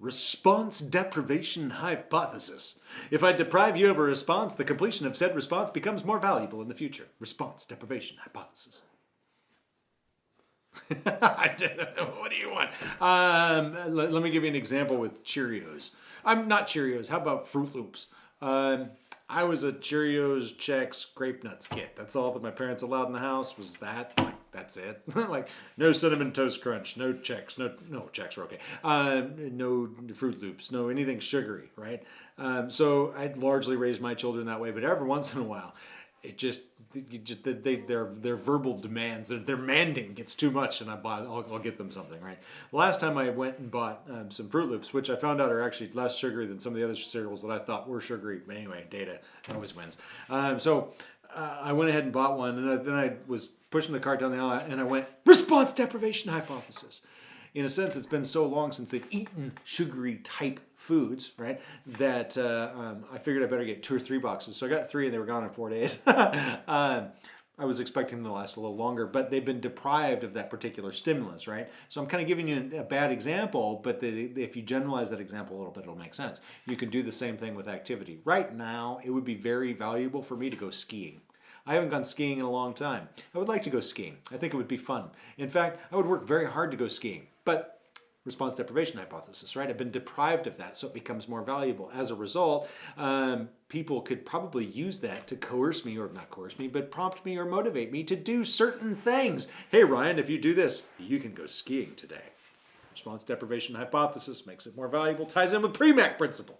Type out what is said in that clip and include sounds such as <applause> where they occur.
Response deprivation hypothesis. If I deprive you of a response, the completion of said response becomes more valuable in the future. Response deprivation hypothesis. <laughs> what do you want? Um, let, let, me give you an example with Cheerios. I'm not Cheerios. How about Froot Loops? Um, I was a Cheerios, Chex, Grape Nuts kit. That's all that my parents allowed in the house was that. Like, that's it. <laughs> like, no Cinnamon Toast Crunch, no Chex, no, no Chex are okay. Uh, no Froot Loops, no anything sugary, right? Um, so I'd largely raised my children that way, but every once in a while, it just, just they, their their verbal demands, their, their manding gets too much, and I buy, I'll, I'll get them something, right? Last time I went and bought um, some Froot Loops, which I found out are actually less sugary than some of the other cereals that I thought were sugary. But anyway, data always wins. Um, so uh, I went ahead and bought one, and I, then I was pushing the cart down the aisle, and I went response deprivation hypothesis in a sense, it's been so long since they've eaten sugary type foods, right? That uh, um, I figured I better get two or three boxes. So I got three and they were gone in four days. <laughs> um, I was expecting them to last a little longer, but they've been deprived of that particular stimulus, right? So I'm kind of giving you a bad example, but the, if you generalize that example a little bit, it'll make sense. You can do the same thing with activity. Right now, it would be very valuable for me to go skiing. I haven't gone skiing in a long time. I would like to go skiing. I think it would be fun. In fact, I would work very hard to go skiing. But response deprivation hypothesis, right? I've been deprived of that, so it becomes more valuable. As a result, um, people could probably use that to coerce me, or not coerce me, but prompt me or motivate me to do certain things. Hey, Ryan, if you do this, you can go skiing today. Response deprivation hypothesis makes it more valuable, ties in with Premack principle.